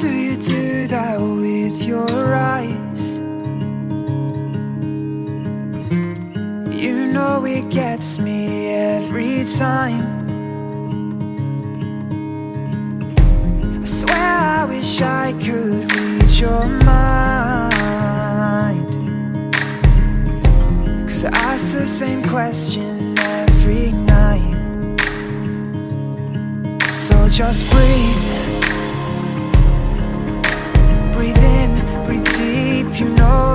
do you do that with your eyes? You know it gets me every time. I swear I wish I could read your mind. Cause I ask the same question every night. So just breathe.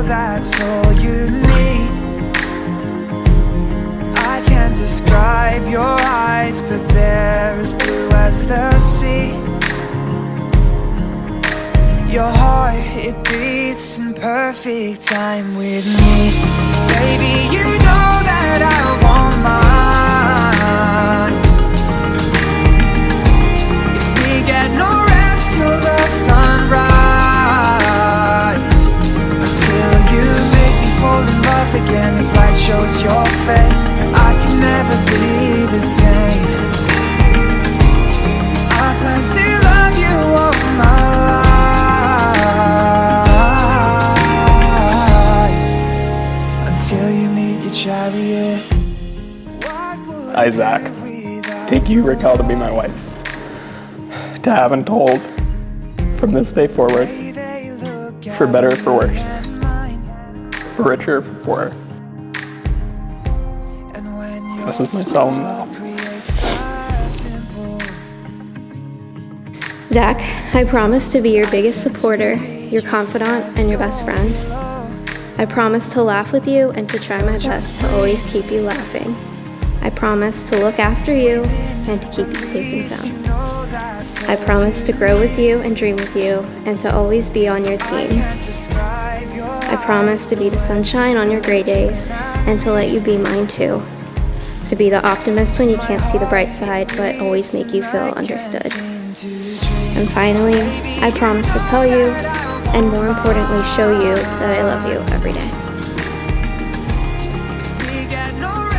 That's all you need. I can't describe your eyes, but they're as blue as the sea. Your heart, it beats in perfect time with me. Baby, you know love again As light shows your face. I can never be the same. I plan to love you all my life. Until you meet your chariot. What would I Isaac, Take you, Raquel, to be my wife. To have and told, from this day forward, for better or for worse, for richer or for poorer. This is my solemn vow. Zach, I promise to be your biggest supporter, your confidant, and your best friend. I promise to laugh with you and to try my best to always keep you laughing. I promise to look after you and to keep you safe and sound. I promise to grow with you and dream with you and to always be on your team. Your I promise to be the sunshine on your gray days and to let you be mine too. To be the optimist when you can't see the bright side but always make you feel understood. And finally, I promise to tell you, and more importantly, show you that I love you every day. Get no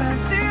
I can